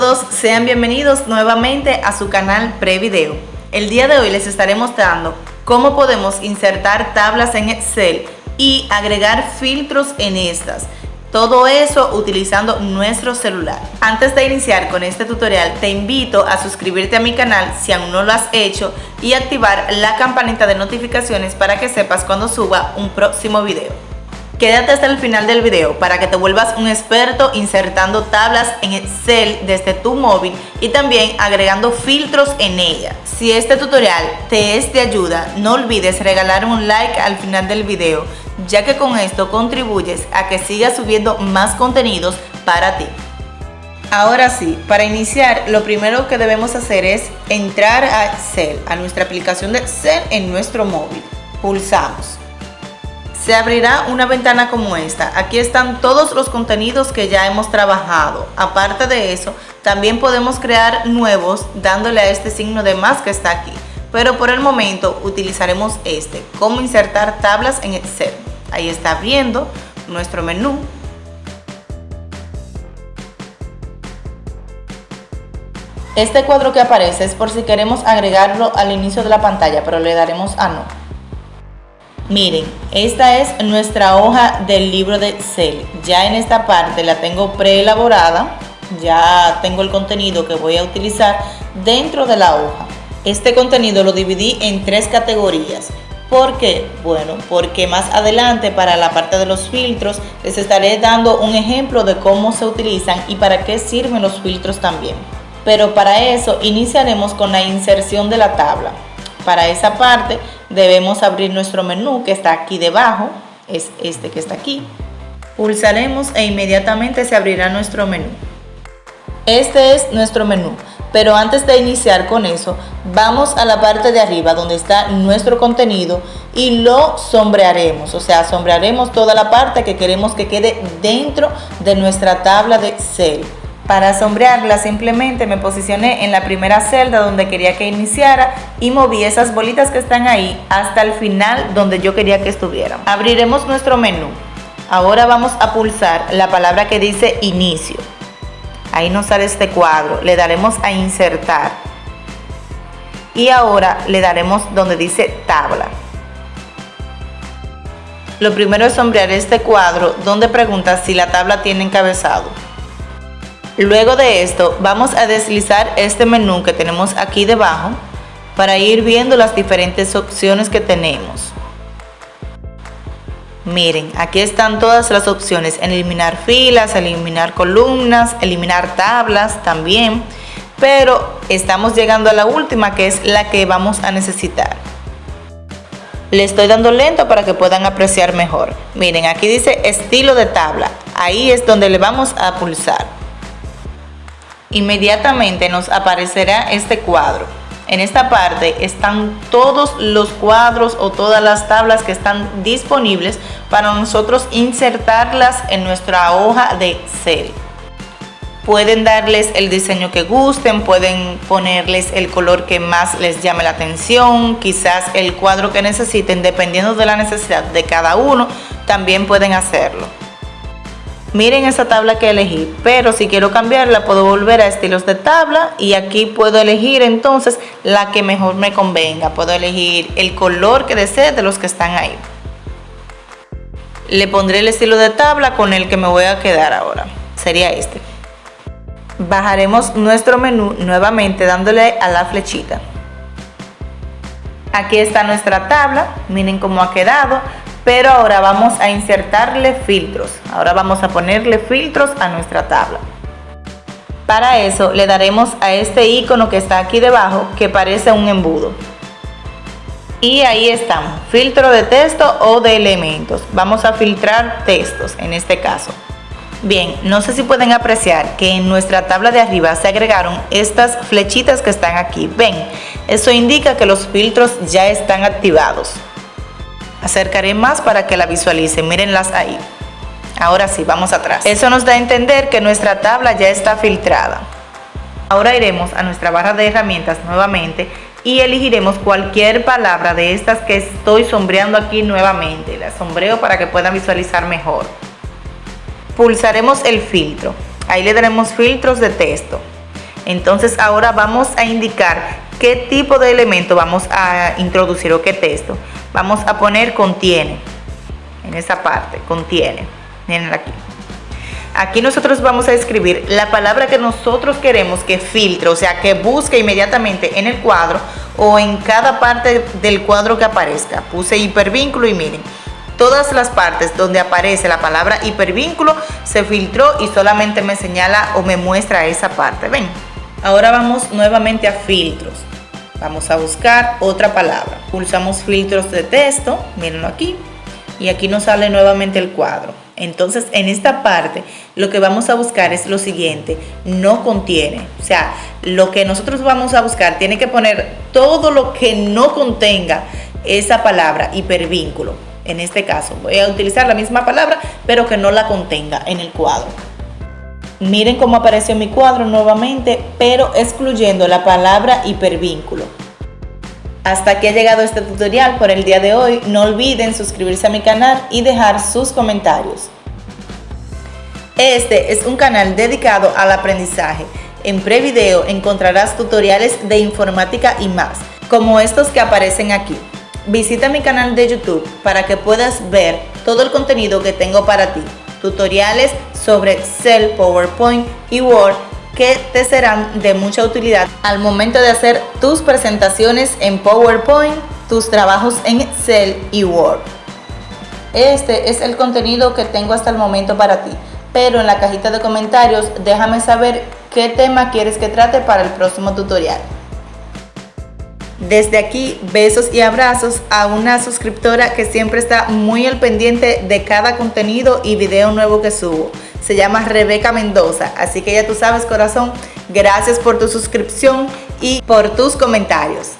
todos, sean bienvenidos nuevamente a su canal Prevideo. El día de hoy les estaré mostrando cómo podemos insertar tablas en Excel y agregar filtros en estas. Todo eso utilizando nuestro celular. Antes de iniciar con este tutorial, te invito a suscribirte a mi canal si aún no lo has hecho y activar la campanita de notificaciones para que sepas cuando suba un próximo video. Quédate hasta el final del video para que te vuelvas un experto insertando tablas en Excel desde tu móvil y también agregando filtros en ella. Si este tutorial te es de ayuda, no olvides regalar un like al final del video, ya que con esto contribuyes a que siga subiendo más contenidos para ti. Ahora sí, para iniciar lo primero que debemos hacer es entrar a Excel, a nuestra aplicación de Excel en nuestro móvil. Pulsamos se abrirá una ventana como esta. Aquí están todos los contenidos que ya hemos trabajado. Aparte de eso, también podemos crear nuevos dándole a este signo de más que está aquí. Pero por el momento utilizaremos este, cómo insertar tablas en Excel. Ahí está abriendo nuestro menú. Este cuadro que aparece es por si queremos agregarlo al inicio de la pantalla, pero le daremos a no. Miren, esta es nuestra hoja del libro de Excel. Ya en esta parte la tengo preelaborada, ya tengo el contenido que voy a utilizar dentro de la hoja. Este contenido lo dividí en tres categorías. ¿Por qué? Bueno, porque más adelante para la parte de los filtros les estaré dando un ejemplo de cómo se utilizan y para qué sirven los filtros también. Pero para eso iniciaremos con la inserción de la tabla. Para esa parte debemos abrir nuestro menú que está aquí debajo, es este que está aquí. Pulsaremos e inmediatamente se abrirá nuestro menú. Este es nuestro menú, pero antes de iniciar con eso, vamos a la parte de arriba donde está nuestro contenido y lo sombrearemos, o sea, sombrearemos toda la parte que queremos que quede dentro de nuestra tabla de Excel. Para sombrearla simplemente me posicioné en la primera celda donde quería que iniciara y moví esas bolitas que están ahí hasta el final donde yo quería que estuvieran. Abriremos nuestro menú. Ahora vamos a pulsar la palabra que dice inicio. Ahí nos sale este cuadro. Le daremos a insertar. Y ahora le daremos donde dice tabla. Lo primero es sombrear este cuadro donde pregunta si la tabla tiene encabezado. Luego de esto vamos a deslizar este menú que tenemos aquí debajo para ir viendo las diferentes opciones que tenemos. Miren, aquí están todas las opciones, eliminar filas, eliminar columnas, eliminar tablas también, pero estamos llegando a la última que es la que vamos a necesitar. Le estoy dando lento para que puedan apreciar mejor. Miren, aquí dice estilo de tabla, ahí es donde le vamos a pulsar inmediatamente nos aparecerá este cuadro. En esta parte están todos los cuadros o todas las tablas que están disponibles para nosotros insertarlas en nuestra hoja de Excel. Pueden darles el diseño que gusten, pueden ponerles el color que más les llame la atención, quizás el cuadro que necesiten, dependiendo de la necesidad de cada uno, también pueden hacerlo. Miren esa tabla que elegí, pero si quiero cambiarla puedo volver a estilos de tabla y aquí puedo elegir entonces la que mejor me convenga. Puedo elegir el color que desee de los que están ahí. Le pondré el estilo de tabla con el que me voy a quedar ahora. Sería este. Bajaremos nuestro menú nuevamente dándole a la flechita. Aquí está nuestra tabla, miren cómo ha quedado pero ahora vamos a insertarle filtros. Ahora vamos a ponerle filtros a nuestra tabla. Para eso le daremos a este icono que está aquí debajo que parece un embudo. Y ahí estamos, filtro de texto o de elementos. Vamos a filtrar textos en este caso. Bien, no sé si pueden apreciar que en nuestra tabla de arriba se agregaron estas flechitas que están aquí. Ven, eso indica que los filtros ya están activados. Acercaré más para que la visualicen, mírenlas ahí. Ahora sí, vamos atrás. Eso nos da a entender que nuestra tabla ya está filtrada. Ahora iremos a nuestra barra de herramientas nuevamente y elegiremos cualquier palabra de estas que estoy sombreando aquí nuevamente. La sombreo para que puedan visualizar mejor. Pulsaremos el filtro. Ahí le daremos filtros de texto. Entonces ahora vamos a indicar qué tipo de elemento vamos a introducir o qué texto. Vamos a poner contiene, en esa parte, contiene. Miren aquí. Aquí nosotros vamos a escribir la palabra que nosotros queremos que filtre, o sea, que busque inmediatamente en el cuadro o en cada parte del cuadro que aparezca. Puse hipervínculo y miren, todas las partes donde aparece la palabra hipervínculo se filtró y solamente me señala o me muestra esa parte. Ven, ahora vamos nuevamente a filtros. Vamos a buscar otra palabra. Pulsamos filtros de texto, mírenlo aquí, y aquí nos sale nuevamente el cuadro. Entonces, en esta parte, lo que vamos a buscar es lo siguiente, no contiene. O sea, lo que nosotros vamos a buscar tiene que poner todo lo que no contenga esa palabra hipervínculo. En este caso, voy a utilizar la misma palabra, pero que no la contenga en el cuadro. Miren cómo apareció mi cuadro nuevamente, pero excluyendo la palabra hipervínculo. Hasta aquí ha llegado este tutorial por el día de hoy. No olviden suscribirse a mi canal y dejar sus comentarios. Este es un canal dedicado al aprendizaje. En Prevideo encontrarás tutoriales de informática y más, como estos que aparecen aquí. Visita mi canal de YouTube para que puedas ver todo el contenido que tengo para ti. Tutoriales sobre Excel, PowerPoint y Word que te serán de mucha utilidad al momento de hacer tus presentaciones en PowerPoint, tus trabajos en Excel y Word. Este es el contenido que tengo hasta el momento para ti, pero en la cajita de comentarios déjame saber qué tema quieres que trate para el próximo tutorial. Desde aquí, besos y abrazos a una suscriptora que siempre está muy al pendiente de cada contenido y video nuevo que subo se llama Rebeca Mendoza. Así que ya tú sabes, corazón, gracias por tu suscripción y por tus comentarios.